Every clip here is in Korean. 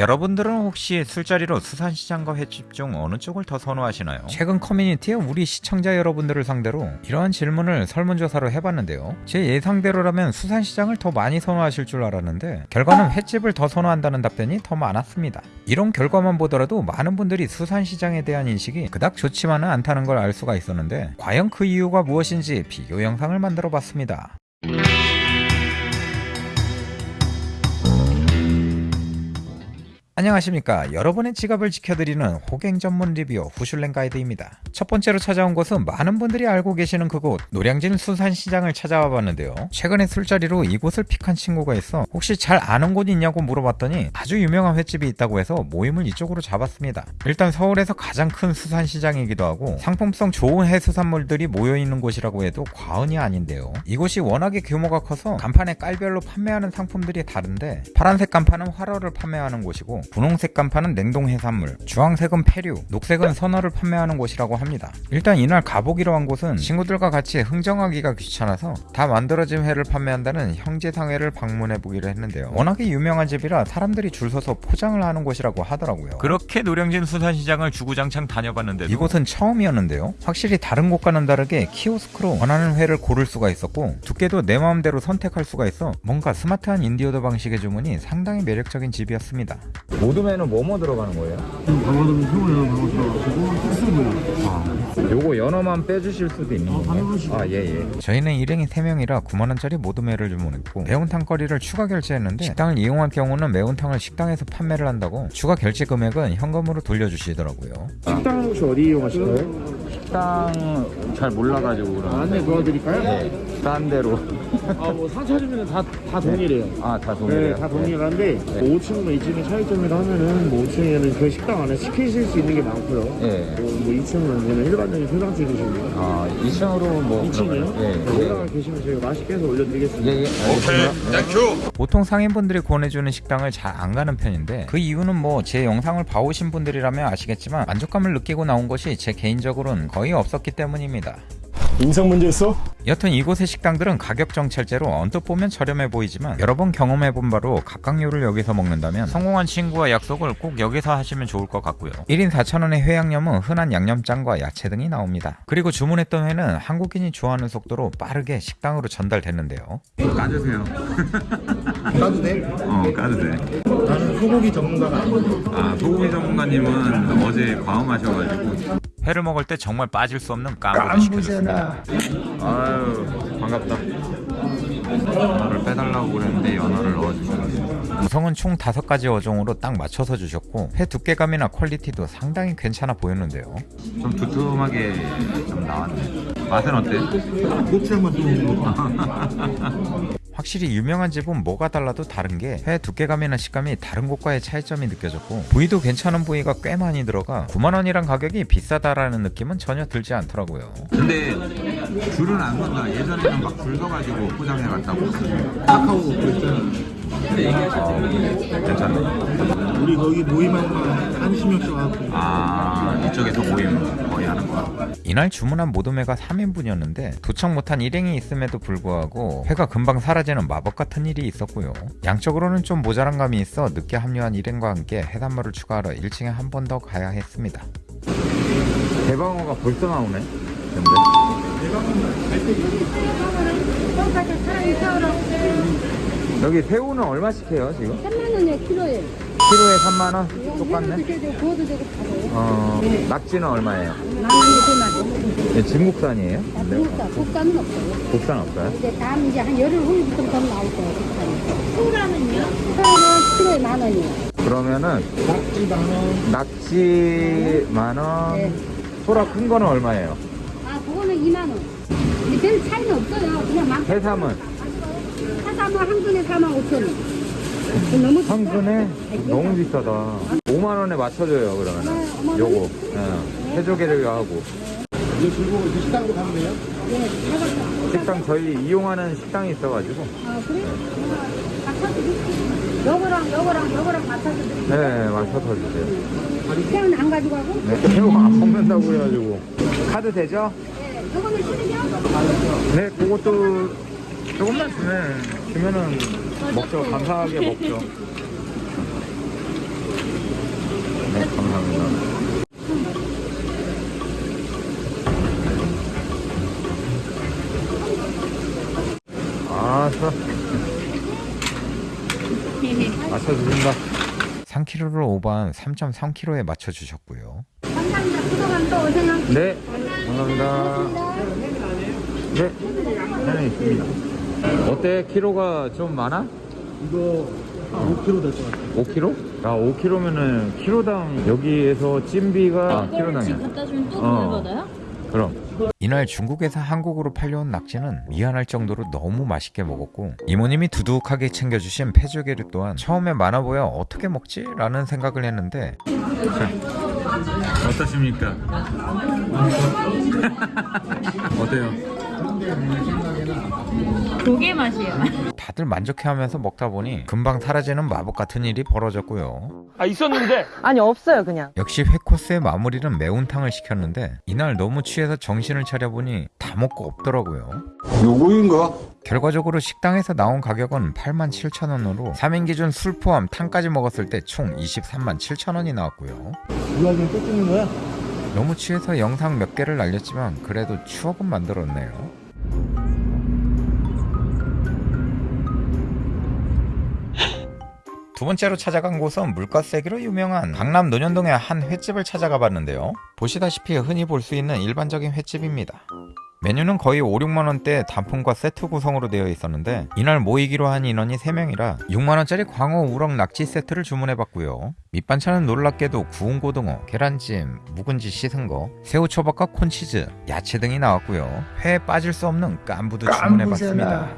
여러분들은 혹시 술자리로 수산시장과 횟집 중 어느 쪽을 더 선호하시나요? 최근 커뮤니티에 우리 시청자 여러분들을 상대로 이러한 질문을 설문조사로 해봤는데요. 제 예상대로라면 수산시장을 더 많이 선호하실 줄 알았는데 결과는 횟집을 더 선호한다는 답변이 더 많았습니다. 이런 결과만 보더라도 많은 분들이 수산시장에 대한 인식이 그닥 좋지만은 않다는 걸 알 수가 있었는데 과연 그 이유가 무엇인지 비교 영상을 만들어 봤습니다. 안녕하십니까. 여러분의 지갑을 지켜드리는 호갱 전문 리뷰어 후슐랭 가이드입니다. 첫 번째로 찾아온 곳은 많은 분들이 알고 계시는 그곳 노량진 수산시장을 찾아와 봤는데요. 최근에 술자리로 이곳을 픽한 친구가 있어 혹시 잘 아는 곳 있냐고 물어봤더니 아주 유명한 횟집이 있다고 해서 모임을 이쪽으로 잡았습니다. 일단 서울에서 가장 큰 수산시장이기도 하고 상품성 좋은 해수산물들이 모여있는 곳이라고 해도 과언이 아닌데요. 이곳이 워낙에 규모가 커서 간판에 깔별로 판매하는 상품들이 다른데 파란색 간판은 활어를 판매하는 곳이고 분홍색 간판은 냉동 해산물, 주황색은 폐류, 녹색은 선어를 판매하는 곳이라고 합니다. 일단 이날 가보기로 한 곳은 친구들과 같이 흥정하기가 귀찮아서 다 만들어진 회를 판매한다는 형제상회를 방문해 보기로 했는데요. 워낙에 유명한 집이라 사람들이 줄 서서 포장을 하는 곳이라고 하더라고요. 그렇게 노량진 수산시장을 주구장창 다녀봤는데 이곳은 처음이었는데요. 확실히 다른 곳과는 다르게 키오스크로 원하는 회를 고를 수가 있었고 두께도 내 마음대로 선택할 수가 있어 뭔가 스마트한 인디오더 방식의 주문이 상당히 매력적인 집이었습니다. 모둠에는 뭐뭐 들어가는 거예요? 방어돔 새우요, 방어 들어가시고 요. 아, 요거 연어만 빼주실 수도 있는 건가요? 당연하시죠. 아, 예, 예. 저희는 일행이 3명이라 9만원짜리 모둠회를 주문했고 매운탕거리를 추가 결제했는데 식당을 이용할 경우는 매운탕을 식당에서 판매를 한다고 추가 결제 금액은 현금으로 돌려주시더라고요. 식당 혹시 어디 이용하실까요? 식당 잘 몰라가지고 그러는데 안내 도와드릴까요? 네, 딴 데로 아, 뭐 상차주면 다, 다 동일해요. 아, 다 네, 동일해요? 다 동일한데 뭐 5층과 2층의 차이점이라 하면은 뭐 5층에는 그 식당 안에 시키실 수 있는 게 많고요. 네. 뭐, 뭐 2층은 그냥 일반적인 소장집이시고 아, 2층으로 뭐 2층이요? 예. 올라가 계시면 저희가 맛있게 해서 올려드리겠습니다. 예, 예. 알겠습니다. 보통 상인분들이 권해주는 식당을 잘 안 가는 편인데 그 이유는 뭐 제 영상을 봐오신 분들이라면 아시겠지만 만족감을 느끼고 나온 것이 제 개인적으로는 거의 없었기 때문입니다. 인성 문제 있어? 여튼 이곳의 식당들은 가격 정찰제로 언뜻 보면 저렴해 보이지만 여러 번 경험해본 바로 각각류를 여기서 먹는다면 성공한 친구와 약속을 꼭 여기서 하시면 좋을 것 같고요. 1인 4,000원의 회양념은 흔한 양념장과 야채 등이 나옵니다. 그리고 주문했던 회는 한국인이 좋아하는 속도로 빠르게 식당으로 전달됐는데요. 까주세요. 나도 돼? 어 까도 돼 나는 소고기 전문가가 아니고 아, 소고기 전문가님은 어제 과음하셔가지고 회를 먹을 때 정말 빠질 수 없는 깐부를 시켜줬습니다. 아유 반갑다. 연어를 빼달라고 그랬는데 연어를 넣어주셨습니다. 구성은 총 5가지 어종으로 딱 맞춰서 주셨고 회 두께감이나 퀄리티도 상당히 괜찮아 보였는데요. 좀 두툼하게 좀 나왔네. 맛은 어때? 고추장만 좀 확실히 유명한 집은 뭐가 달라도 다른 게 회 두께감이나 식감이 다른 곳과의 차이점이 느껴졌고 부위도 괜찮은 부위가 꽤 많이 들어가 9만원이란 가격이 비싸다라는 느낌은 전혀 들지 않더라고요 근데 줄은 안 건다. 예전에는 막 줄 서가지고 포장해 갔다고. 카카오 그랬잖아. 괜찮네 우리 거기 모임하는 한심역 와갖고 아 이쪽에서 모임 거의 하는 거야. 이날 주문한 모둠회가 3인분이었는데 도착 못한 일행이 있음에도 불구하고 회가 금방 사라지는 마법 같은 일이 있었고요. 양적으로는 좀 모자란 감이 있어 늦게 합류한 일행과 함께 해산물을 추가하러 1층에 한 번 더 가야 했습니다. 대방어가 벌써 나오네. 여기 새우는 얼마씩 해요 지금? 3만 원에 키로에. 키로에 3만 원? 똑같네. 해도 되고 구워도 되고 다 돼요. 어, 낙지는 얼마예요? 만 원에 세 마리. 네, 진국산이에요? 다 그러니까 국산은 없어요. 국산 없어요? 이제 다음 이제 한 열흘 후부터 더 나올 거예요. 국산이. 소라는요? 소라는 키로에 만 원이요. 그러면은 낙지 만 원 낙지 만 원, 네. 소라 큰 거는 얼마예요? 아, 그거는 2만 원. 근데 별 차이는 없어요. 그냥 만. 해삼은 사삼은 한 근에 4만 5천 원. 너무 한 비싸. 근에 네, 너무 비싸다. 5만 원에 맞춰줘요 그러면. 네, 은 어머니. 요거 예. 해조개를 하고 이제 들고 이제 식당으로 가면 돼요? 네, 해봤다. 식당 저희 이용하는 식당이 있어가지고 아, 그래? 맞춰드릴게요. 요거랑 요거랑 요거랑 맞춰드릴게요. 네 맞춰서 주세요. 그냥 안 가져가고? 네 새우 안 먹는다고 그래가지고 카드 되죠? 네, 요거는 실이요? 네 그것도 조금만 주면 주면은 먹죠 감사하게 먹죠. 네, 감사합니다. 아, 좋아. 맞춰 주신다. 3kg를 오버한 3.3kg에 맞춰 주셨고요. 감사합니다. 그동안 또 오세요. 네, 감사합니다. 네, 하나 있습니다. 어때? 키로가 좀 많아? 이거 5kg 될 것 같아요 5kg? 아, 5kg면은 키로당 여기에서 찜비가 아, 키로당이야. 갖다 주면 또 어. 받아요? 그럼 이날 중국에서 한국으로 팔려온 낙지는 미안할 정도로 너무 맛있게 먹었고 이모님이 두둑하게 챙겨주신 페조개를 또한 처음에 많아 보여 어떻게 먹지? 라는 생각을 했는데 어떠십니까? 어때요? 조개 맛이에요. 다들 만족해하면서 먹다 보니 금방 사라지는 마법 같은 일이 벌어졌고요 아 있었는데 아니 없어요 그냥 역시 회 코스의 마무리는 매운탕을 시켰는데 이날 너무 취해서 정신을 차려보니 다 먹고 없더라고요 누구인가? 결과적으로 식당에서 나온 가격은 87,000원으로 3인 기준 술 포함 탕까지 먹었을 때 총 23만 7천 원이 나왔고요. 유학은 또 찍는 거야? 너무 취해서 영상 몇 개를 날렸지만 그래도 추억은 만들었네요. 두 번째로 찾아간 곳은 물가 세기로 유명한 강남 논현동의 한 횟집을 찾아가 봤는데요. 보시다시피 흔히 볼 수 있는 일반적인 횟집입니다. 메뉴는 거의 5, 6만원대 단품과 세트 구성으로 되어 있었는데 이날 모이기로 한 인원이 3명이라 6만원짜리 광어 우럭 낙지 세트를 주문해봤고요. 밑반찬은 놀랍게도 구운 고등어, 계란찜, 묵은지 씻은 거, 새우초밥과 콘치즈, 야채 등이 나왔고요. 회에 빠질 수 없는 깐부도 주문해봤습니다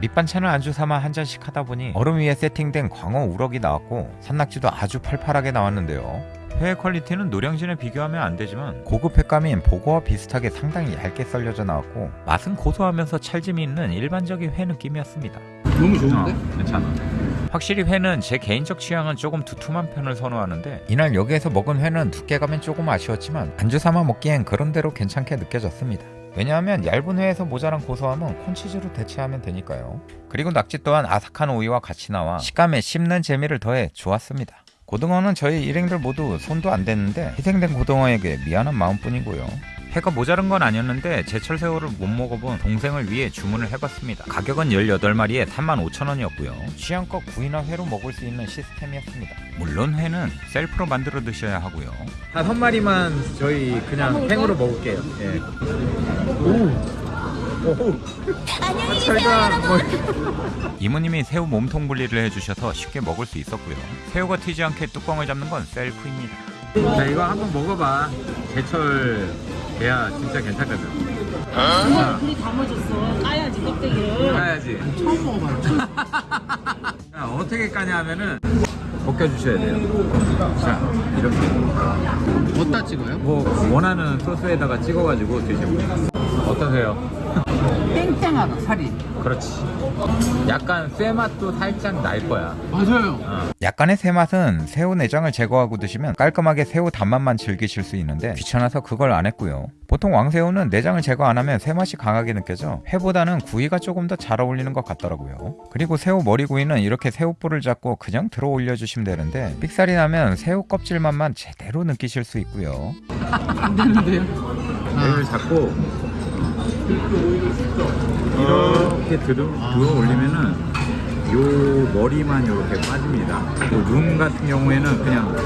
밑반찬을 안주 삼아 한 잔씩 하다 보니 얼음 위에 세팅된 광어 우럭이 나왔고 산낙지도 아주 팔팔하게 나왔는데요. 회 퀄리티는 노량진에 비교하면 안 되지만 고급 횟감인 보고와 비슷하게 상당히 얇게 썰려져 나왔고 맛은 고소하면서 찰짐이 있는 일반적인 회 느낌이었습니다. 너무 좋은데? 괜찮아. 확실히 회는 제 개인적 취향은 조금 두툼한 편을 선호하는데 이날 여기에서 먹은 회는 두께감은 조금 아쉬웠지만 안주 삼아 먹기엔 그런대로 괜찮게 느껴졌습니다. 왜냐하면 얇은 회에서 모자란 고소함은 콘치즈로 대체하면 되니까요. 그리고 낙지 또한 아삭한 오이와 같이 나와 식감에 씹는 재미를 더해 좋았습니다. 고등어는 저희 일행들 모두 손도 안 댔는데 희생된 고등어에게 미안한 마음뿐이고요. 회가 모자른 건 아니었는데 제철 새우를 못 먹어본 동생을 위해 주문을 해봤습니다. 가격은 18마리에 35,000원이었고요. 취향껏 구이나 회로 먹을 수 있는 시스템이었습니다. 물론 회는 셀프로 만들어 드셔야 하고요. 다섯 마리만 저희 그냥 팽으로 먹을게요. 예. 안녕히 계세요. 이모님이 새우 몸통 분리를 해주셔서 쉽게 먹을 수 있었고요. 새우가 튀지 않게 뚜껑을 잡는 건 셀프입니다. 자 이거 한번 먹어봐. 제철 돼야 진짜 괜찮거든. 그리 감아줬어. 까야지 껍데기를. 까야지. 처음 먹어봐요. 자, 어떻게 까냐 하면은 벗겨주셔야 돼요. 자 이렇게. 어디다 찍어요? 뭐 원하는 소스에다가 찍어가지고 드시면 어떠세요? 땡땡하다 살이 그렇지. 약간 쇠 맛도 살짝 날 거야. 맞아요 약간의 새 맛은 새우 내장을 제거하고 드시면 깔끔하게 새우 단맛만 즐기실 수 있는데 귀찮아서 그걸 안 했고요. 보통 왕새우는 내장을 제거 안 하면 새 맛이 강하게 느껴져 회보다는 구이가 조금 더 잘 어울리는 것 같더라고요. 그리고 새우 머리구이는 이렇게 새우뿔을 잡고 그냥 들어 올려주시면 되는데 삑살이 나면 새우 껍질 맛만 제대로 느끼실 수 있고요. 안 되는데요? 얘를 잡고 이렇게 들어, 들어 올리면은 요 머리만 이렇게 빠집니다. 요눈 같은 경우에는 그냥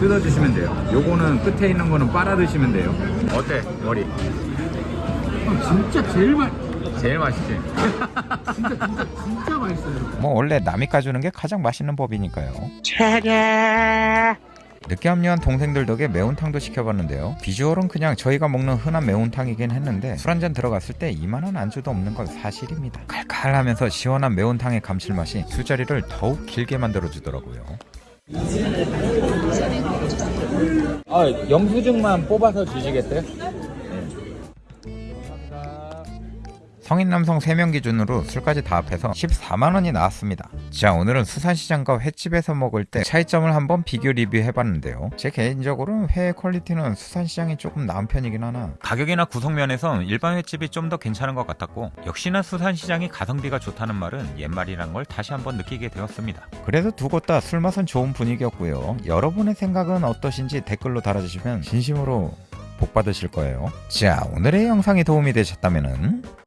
뜯어주시면 돼요. 요거는 끝에 있는 거는 빨아 드시면 돼요. 어때 머리? 진짜 제일 맛 제일 맛있지? 진짜 진짜 진짜 맛있어요 뭐 원래 남이 까주는 게 가장 맛있는 법이니까요. 늦게 합류한 동생들 덕에 매운탕도 시켜봤는데요. 비주얼은 그냥 저희가 먹는 흔한 매운탕이긴 했는데 술 한 잔 들어갔을 때 이만한 안주도 없는 건 사실입니다. 칼칼하면서 시원한 매운탕의 감칠맛이 술자리를 더욱 길게 만들어주더라고요. 아, 영수증만 뽑아서 주시겠어요? 성인 남성 3명 기준으로 술까지 다 합해서 14만원이 나왔습니다. 자 오늘은 수산시장과 횟집에서 먹을 때 차이점을 한번 비교 리뷰해봤는데요. 제 개인적으로 회 퀄리티는 수산시장이 조금 나은 편이긴 하나 가격이나 구성면에서 일반 횟집이 좀 더 괜찮은 것 같았고 역시나 수산시장이 가성비가 좋다는 말은 옛말이란 걸 다시 한번 느끼게 되었습니다. 그래도 두 곳 다 술맛은 좋은 분위기였고요. 여러분의 생각은 어떠신지 댓글로 달아주시면 진심으로 복 받으실 거예요. 자, 오늘의 영상이 도움이 되셨다면